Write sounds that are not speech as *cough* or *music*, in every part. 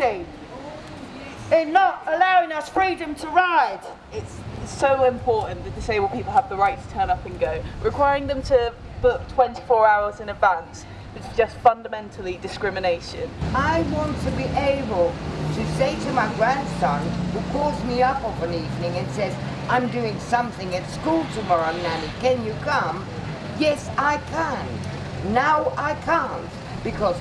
in not allowing us freedom to ride. It's so important that disabled people have the right to turn up and go. Requiring them to book 24 hours in advance is just fundamentally discrimination. I want to be able to say to my grandson, who calls me up of an evening and says, I'm doing something at school tomorrow, Nanny, can you come? Yes, I can. Now I can't, because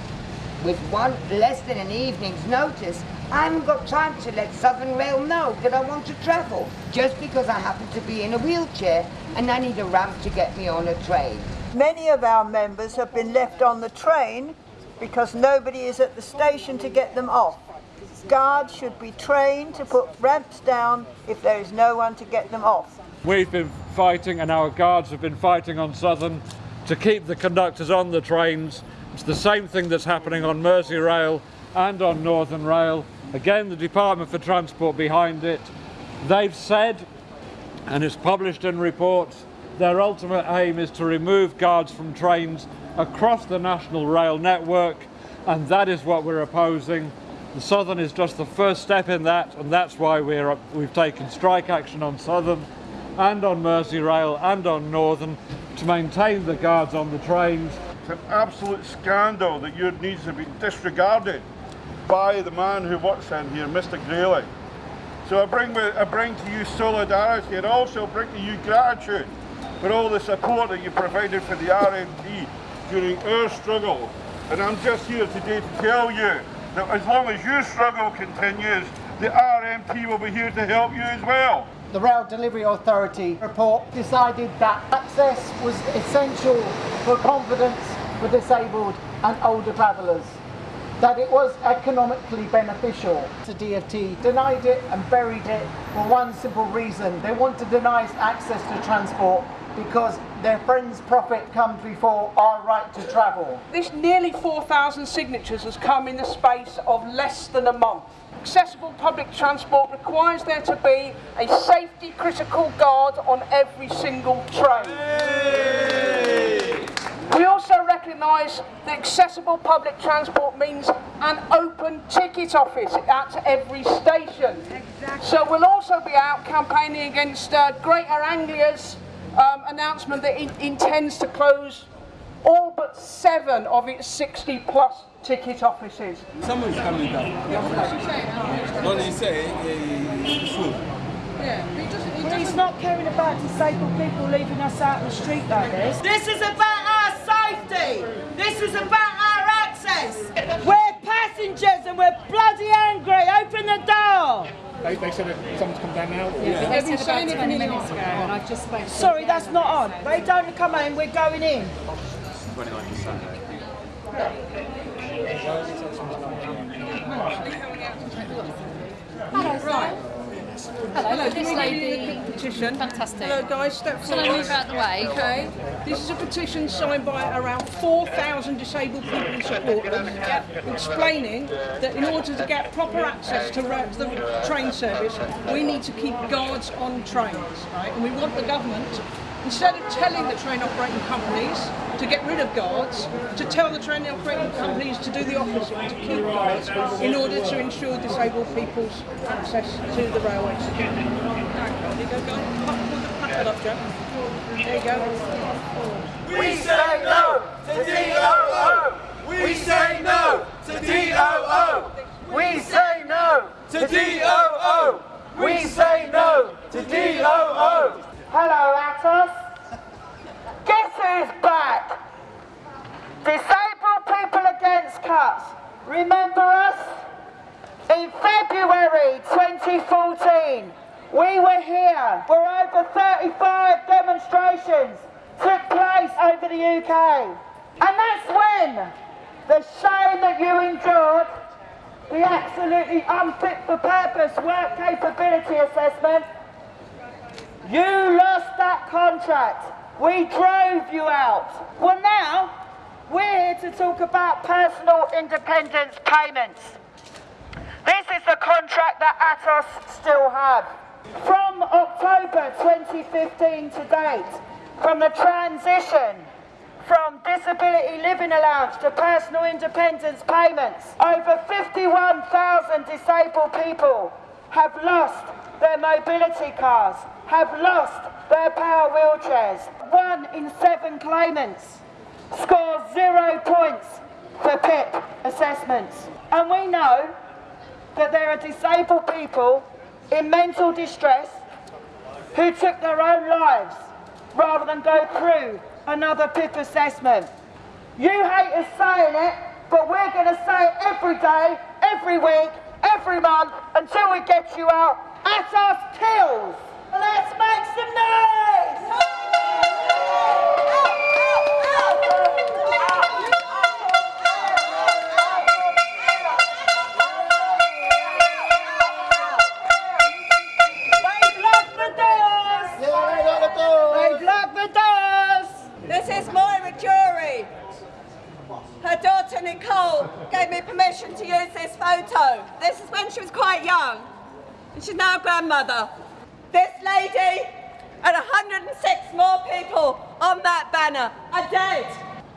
with one less than an evening's notice, I haven't got time to let Southern Rail know that I want to travel, just because I happen to be in a wheelchair and I need a ramp to get me on a train. Many of our members have been left on the train because nobody is at the station to get them off. Guards should be trained to put ramps down if there is no one to get them off. We've been fighting and our guards have been fighting on Southern to keep the conductors on the trains. It's the same thing that's happening on Merseyrail and on Northern Rail. Again, the Department for Transport behind it. They've said, and it's published in reports, their ultimate aim is to remove guards from trains across the national rail network, and that is what we're opposing. The Southern is just the first step in that, and that's why we're, we've taken strike action on Southern and on Merseyrail and on Northern to maintain the guards on the trains. It's an absolute scandal that your needs have been disregarded by the man who works in here, Mr Grayling. So I bring, I bring to you solidarity and also bring to you gratitude for all the support that you provided for the RMT during our struggle. And I'm just here today to tell you that as long as your struggle continues, the RMT will be here to help you as well. The Rail Delivery Authority report decided that access was essential for confidence for disabled and older travellers that it was economically beneficial. The DFT denied it and buried it for one simple reason. They want to deny access to transport because their friends' profit comes before our right to travel. This nearly 4,000 signatures has come in the space of less than a month. Accessible public transport requires there to be a safety critical guard on every single train. We also recognise that accessible public transport means an open ticket office at every station. Exactly. So we'll also be out campaigning against uh, Greater Anglia's um, announcement that it intends to close all but seven of its 60 plus ticket offices. Someone's coming down. What did he say? Yeah, he doesn't, he's not caring about disabled people leaving us out in the street like this. This is about our safety. This is about our access. *laughs* We're passengers and we're bloody angry. Open the door. They, they said that someone's come down now? Yeah, yeah. they said about 20 minutes ago and I've just spoken Sorry, that's not on. They don't come in, we're going in. 29 Sunday. Hello, right. Hello, Hello, this lady. petition. Fantastic. Hello guys, step Shall. I move out the way? Okay. This is a petition signed by around 4,000 disabled people supporters explaining that in order to get proper access to the train service, we need to keep guards on trains, right? And we want the government Instead of telling the train operating companies to get rid of guards, to tell the train operating companies to do the opposite, to keep guards in order to ensure disabled people's access to the railway There you go, guys. up, Joe. There you go. We say no to DOO! We say no to DOO! We say no to DOO! We say no to DOO! Hello, Atos. Guess who's back? Disabled People Against Cuts. Remember us? In February 2014, we were here where over 35 demonstrations took place over the UK. And that's when the shame that you endured, the absolutely unfit for purpose work capability assessment, you lost that contract. We drove you out. Well now, we're here to talk about personal independence payments. This is the contract that Atos still have. From October 2015 to date, from the transition from disability living allowance to personal independence payments. Over 51,000 disabled people have lost their mobility cars, have lost their power wheelchairs. One in seven claimants scores zero points for PIP assessments. And we know that there are disabled people in mental distress who took their own lives rather than go through another PIP assessment. You hate us saying it, but we're going to say it every day, every week, every month until we get you out at our tills. Let's make some noise! Quite young. And she's now a grandmother. This lady and 106 more people on that banner are dead.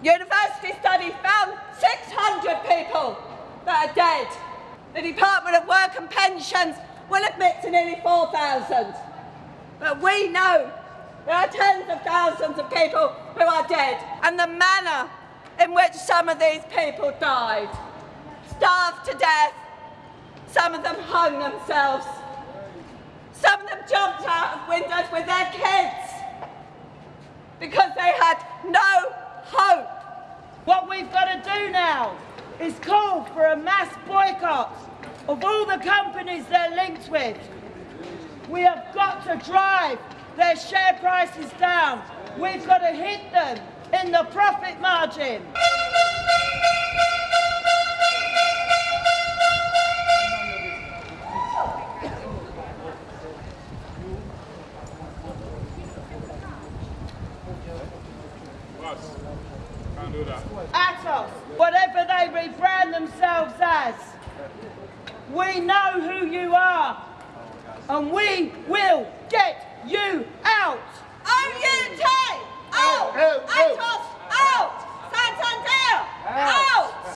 University study found 600 people that are dead. The Department of Work and Pensions will admit to nearly 4,000. But we know there are tens of thousands of people who are dead. And the manner in which some of these people died starved to death, some of them hung themselves, some of them jumped out of windows with their kids because they had no hope. What we've got to do now is call for a mass boycott of all the companies they're linked with. We have got to drive their share prices down. We've got to hit them in the profit margin. Boss, can't do that. Atos, whatever they rebrand as, we know who you are, and we will get you out. OUT! Out! Atos! Out! Santander! Out!